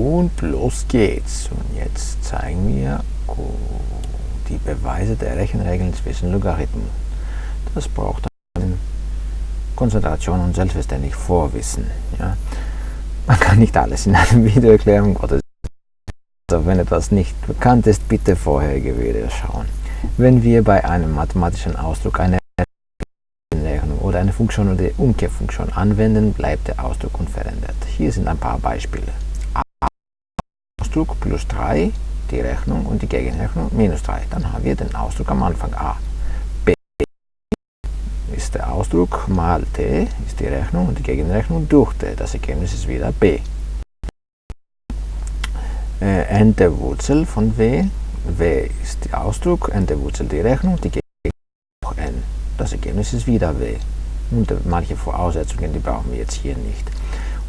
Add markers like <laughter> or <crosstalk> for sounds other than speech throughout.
Und los geht's. Und jetzt zeigen wir die Beweise der Rechenregeln zwischen Logarithmen. Das braucht dann Konzentration und selbstverständlich Vorwissen. Ja? Man kann nicht alles in einem <laughs> Video erklären, Gottes also wenn etwas nicht bekannt ist, bitte vorherige Videos schauen. Wenn wir bei einem mathematischen Ausdruck eine oder eine Funktion oder die Umkehrfunktion anwenden, bleibt der Ausdruck unverändert. Hier sind ein paar Beispiele. Ausdruck plus 3, die Rechnung und die Gegenrechnung minus 3. Dann haben wir den Ausdruck am Anfang a. b ist der Ausdruck mal t ist die Rechnung und die Gegenrechnung durch t. Das Ergebnis ist wieder b. Äh, n der Wurzel von w. w ist der Ausdruck, n der Wurzel die Rechnung, die Gegenrechnung n. Das Ergebnis ist wieder w. Und manche Voraussetzungen, die brauchen wir jetzt hier nicht.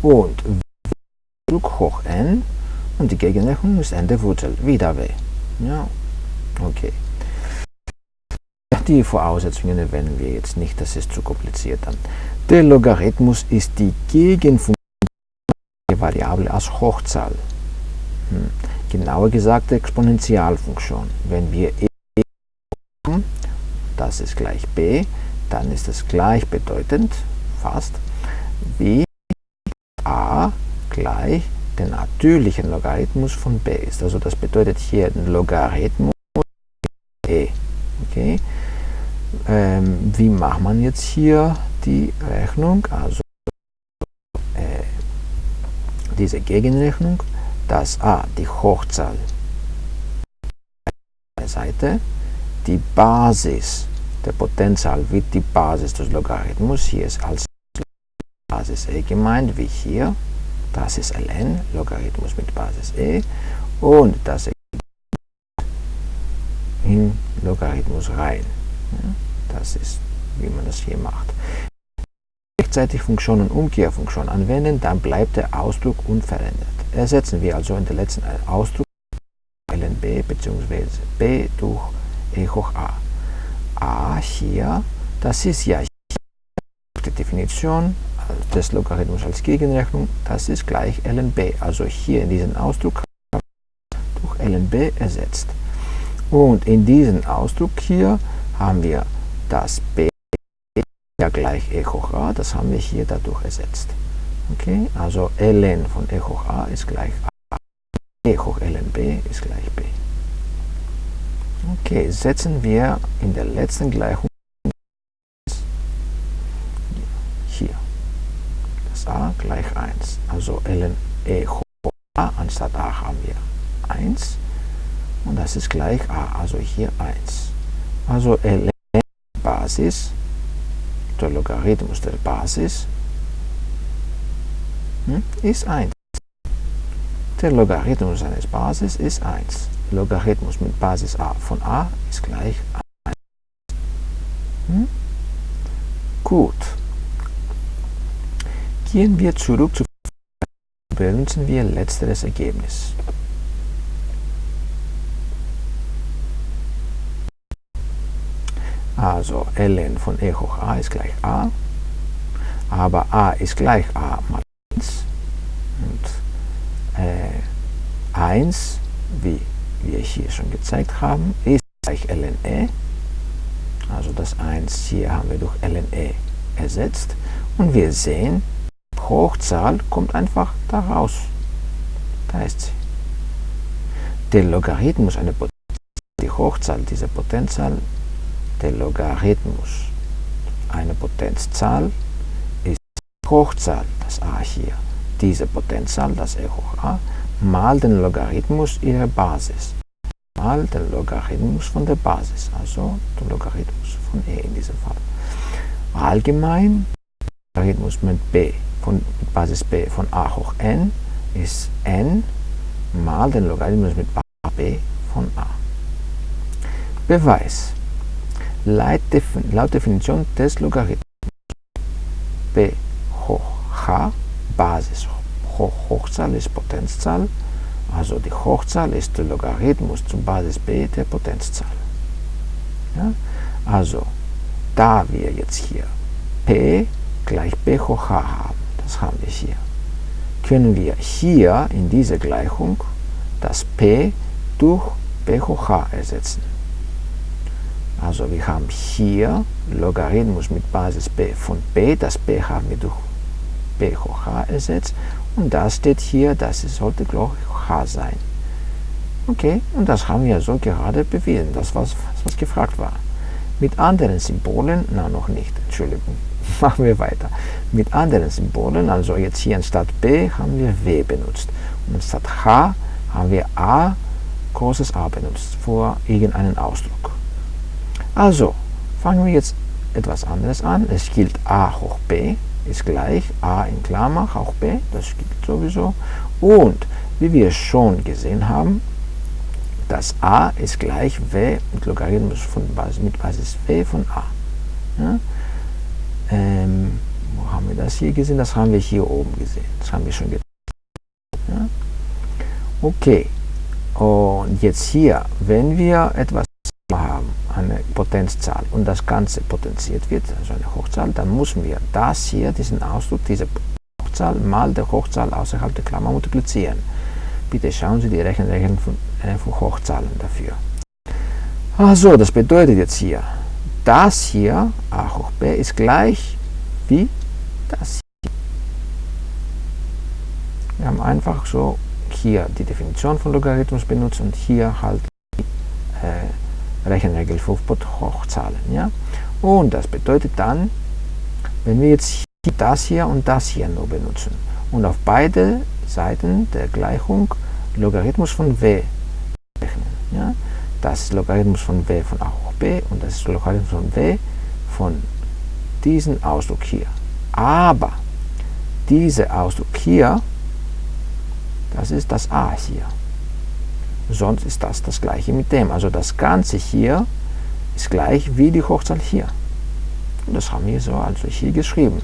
Und w hoch n und die Gegenrechnung ist n der Wurzel, wieder w. Ja, okay. Die Voraussetzungen erwähnen wir jetzt nicht, das ist zu kompliziert dann. Der Logarithmus ist die Gegenfunktion der Variable als Hochzahl. Hm. Genauer gesagt Exponentialfunktion. Wenn wir e haben, das ist gleich b, dann ist es gleichbedeutend, fast, wie a gleich den natürlichen Logarithmus von b ist. Also das bedeutet hier den Logarithmus e. Okay? Ähm, wie macht man jetzt hier die Rechnung? Also äh, diese Gegenrechnung, dass a die Hochzahl der Seite, die Basis der Potenzzahl wird die Basis des Logarithmus, hier ist als Basis e gemeint, wie hier, das ist ln, Logarithmus mit Basis e, und das in Logarithmus rein. Das ist, wie man das hier macht. Gleichzeitig Funktion und Umkehrfunktion anwenden, dann bleibt der Ausdruck unverändert. Ersetzen wir also in der letzten Ausdruck lnb bzw. b durch e hoch a. a hier, das ist ja die Definition des Logarithmus als Gegenrechnung, das ist gleich lnb. Also hier in diesem Ausdruck durch lnb ersetzt. Und in diesem Ausdruck hier haben wir das b ja gleich e hoch a, das haben wir hier dadurch ersetzt. Okay, also ln von e hoch a ist gleich a, e hoch lnb ist gleich b. Okay, setzen wir in der letzten Gleichung a gleich 1. Ln e a, anstatt a haben wir 1 und das ist gleich a, also hier 1. Also ln Basis, der Logarithmus der Basis, hm, ist 1. Der Logarithmus eines Basis ist 1. Logarithmus mit Basis a von a ist gleich 1. Hm? Gut. Gehen wir zurück zu benutzen wir letzteres Ergebnis. Also ln von e hoch a ist gleich a, aber a ist gleich a mal 1 und äh, 1, wie wir hier schon gezeigt haben, ist gleich ln e. Also das 1 hier haben wir durch ln e ersetzt und wir sehen, Hochzahl kommt einfach da raus. Da ist sie. Der Logarithmus, eine die Hochzahl dieser Potenzzahl, der Logarithmus, eine Potenzzahl, ist Hochzahl, das a hier, diese Potenzzahl, das e hoch a, mal den Logarithmus ihrer Basis, mal den Logarithmus von der Basis, also den Logarithmus von e in diesem Fall. Allgemein Logarithmus mit b von Basis b von a hoch n ist n mal den Logarithmus mit b von a. Beweis. Laut Definition des Logarithmus b hoch h, Basis hoch Hochzahl ist Potenzzahl, also die Hochzahl ist der Logarithmus zu Basis b der Potenzzahl. Ja? Also, da wir jetzt hier p gleich b hoch h haben, das haben wir hier. können wir hier in dieser Gleichung das p durch p hoch h ersetzen. Also wir haben hier Logarithmus mit Basis b von p, das p haben wir durch p hoch h ersetzt und das steht hier, das sollte gleich h sein. Okay, und das haben wir so gerade bewiesen, das was, was gefragt war. Mit anderen Symbolen, na noch nicht, Entschuldigung, <laughs> machen wir weiter. Mit anderen Symbolen, also jetzt hier anstatt b haben wir w benutzt und anstatt h haben wir a großes A benutzt für irgendeinen Ausdruck. Also, fangen wir jetzt etwas anderes an. Es gilt a hoch b ist gleich a in Klammer hoch b, das gilt sowieso. Und wie wir schon gesehen haben, das a ist gleich w mit Logarithmus von Basis, mit Basis w von a. Ja? Ähm, wo haben wir das hier gesehen? Das haben wir hier oben gesehen. Das haben wir schon getan. Ja? Okay, und jetzt hier, wenn wir etwas haben, eine Potenzzahl und das Ganze potenziert wird, also eine Hochzahl, dann müssen wir das hier, diesen Ausdruck, diese Hochzahl mal der Hochzahl außerhalb der Klammer multiplizieren. Bitte schauen Sie die Rechenregeln von, äh, von Hochzahlen dafür. Also, das bedeutet jetzt hier, das hier, a hoch b, ist gleich wie das hier. Wir haben einfach so hier die Definition von Logarithmus benutzt und hier halt die äh, Rechenregel für Hochzahlen. Ja? Und das bedeutet dann, wenn wir jetzt das hier und das hier nur benutzen und auf beide Seiten der Gleichung Logarithmus von w rechnen. Ja? Das Logarithmus von w von a hoch b und das ist Logarithmus von w von diesem Ausdruck hier. Aber dieser Ausdruck hier das ist das a hier. Sonst ist das das gleiche mit dem. Also das Ganze hier ist gleich wie die Hochzahl hier. Und das haben wir so also hier geschrieben.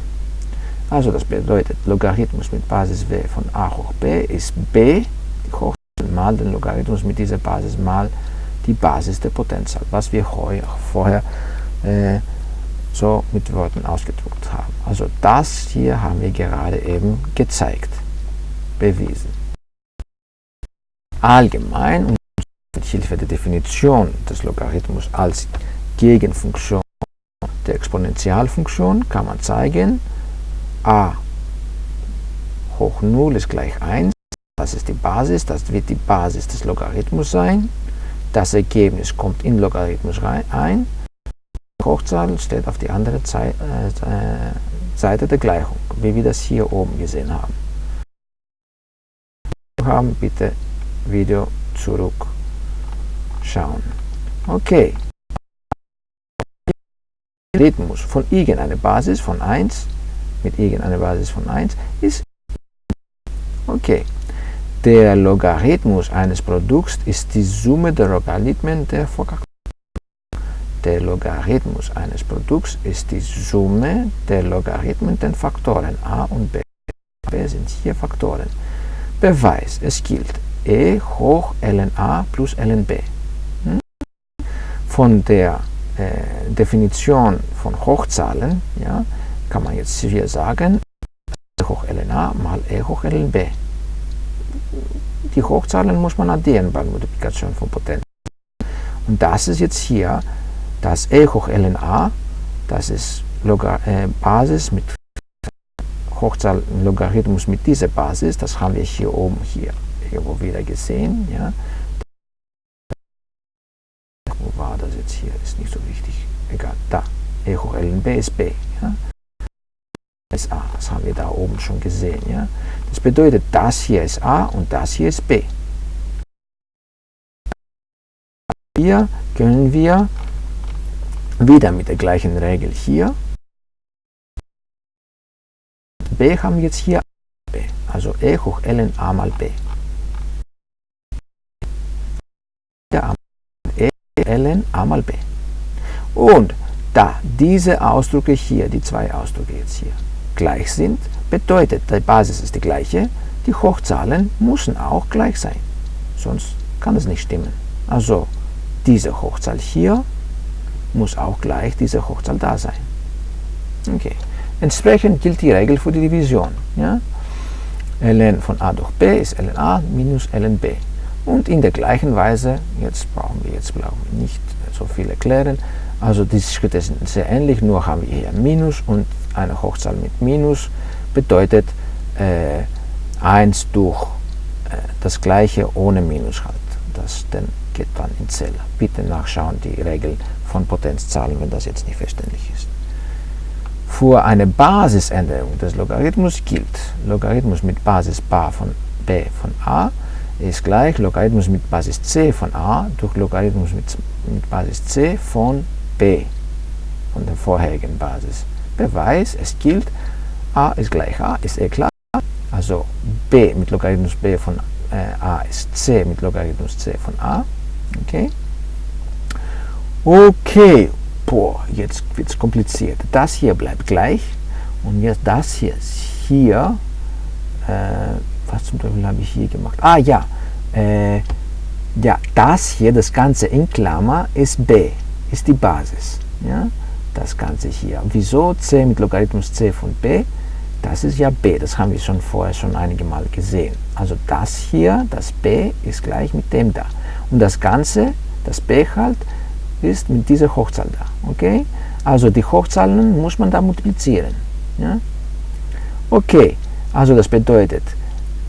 Also das bedeutet, Logarithmus mit Basis w von a hoch b ist b, die Hochzahl mal den Logarithmus mit dieser Basis mal die Basis der Potenzzahl, was wir vorher äh, so mit Worten ausgedruckt haben. Also das hier haben wir gerade eben gezeigt, bewiesen allgemein und mit Hilfe der Definition des Logarithmus als Gegenfunktion der Exponentialfunktion kann man zeigen, a hoch 0 ist gleich 1, das ist die Basis, das wird die Basis des Logarithmus sein, das Ergebnis kommt in Logarithmus rein, ein, Hochzahl steht auf die andere äh, Seite der Gleichung, wie wir das hier oben gesehen haben. haben bitte Video zurückschauen. Okay. Rhythmus von irgendeiner Basis von 1 mit irgendeiner Basis von 1 ist okay. Der Logarithmus eines Produkts ist die Summe der Logarithmen der Faktoren. Der Logarithmus eines Produkts ist die Summe der Logarithmen der Faktoren a und b. b sind hier Faktoren. Beweis, es gilt, E hoch ln a plus ln b. Hm? Von der äh, Definition von Hochzahlen ja, kann man jetzt hier sagen, E hoch ln a mal E hoch ln b. Die Hochzahlen muss man addieren bei Multiplikation von Potenzen. Und das ist jetzt hier das E hoch ln das ist Logar äh, Basis mit Hochzahl Logarithmus mit dieser Basis, das haben wir hier oben hier irgendwo wieder gesehen. Ja. Wo war das jetzt hier? Ist nicht so wichtig. Egal. Da. E hoch ln b ist b. Ja. A. Das haben wir da oben schon gesehen. Ja. Das bedeutet, das hier ist a und das hier ist b. Hier können wir wieder mit der gleichen Regel hier. b haben jetzt hier b. Also e hoch ln a mal b. ln a mal b. Und da diese Ausdrücke hier, die zwei Ausdrücke jetzt hier, gleich sind, bedeutet, die Basis ist die gleiche, die Hochzahlen müssen auch gleich sein. Sonst kann es nicht stimmen. Also diese Hochzahl hier muss auch gleich diese Hochzahl da sein. Okay. Entsprechend gilt die Regel für die Division. Ja? ln von a durch b ist ln a minus ln b. Und in der gleichen Weise, jetzt brauchen wir jetzt brauchen wir nicht so viel erklären, also diese Schritte sind sehr ähnlich, nur haben wir hier Minus und eine Hochzahl mit Minus bedeutet äh, 1 durch äh, das gleiche ohne Minus halt. Das dann geht dann in Zähler. Bitte nachschauen die Regel von Potenzzahlen, wenn das jetzt nicht verständlich ist. Für eine Basisänderung des Logarithmus gilt Logarithmus mit Basis bar von b von a ist gleich Logarithmus mit Basis c von a durch Logarithmus mit, mit Basis c von b von der vorherigen Basis. Beweis, es gilt, a ist gleich a, ist eh klar. Also b mit Logarithmus b von äh, a ist c mit Logarithmus c von a. Okay. Okay, boah, jetzt wird es kompliziert. Das hier bleibt gleich und jetzt das hier hier, äh, was zum Teufel habe ich hier gemacht? Ah ja, äh, ja, das hier, das Ganze in Klammer, ist b, ist die Basis. Ja? Das Ganze hier. Wieso c mit Logarithmus c von b? Das ist ja b, das haben wir schon vorher schon einige Mal gesehen. Also das hier, das b, ist gleich mit dem da. Und das Ganze, das b halt, ist mit dieser Hochzahl da. Okay? Also die Hochzahlen muss man da multiplizieren. Ja? Okay, also das bedeutet,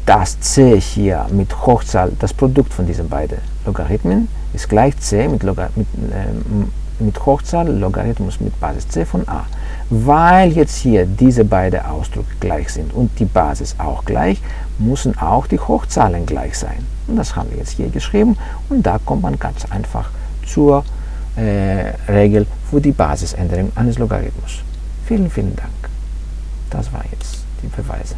dass c hier mit Hochzahl, das Produkt von diesen beiden Logarithmen, ist gleich c mit, Logar mit, äh, mit Hochzahl Logarithmus mit Basis c von a. Weil jetzt hier diese beiden Ausdrücke gleich sind und die Basis auch gleich, müssen auch die Hochzahlen gleich sein. Und das haben wir jetzt hier geschrieben und da kommt man ganz einfach zur äh, Regel für die Basisänderung eines Logarithmus. Vielen, vielen Dank. Das war jetzt die Beweise.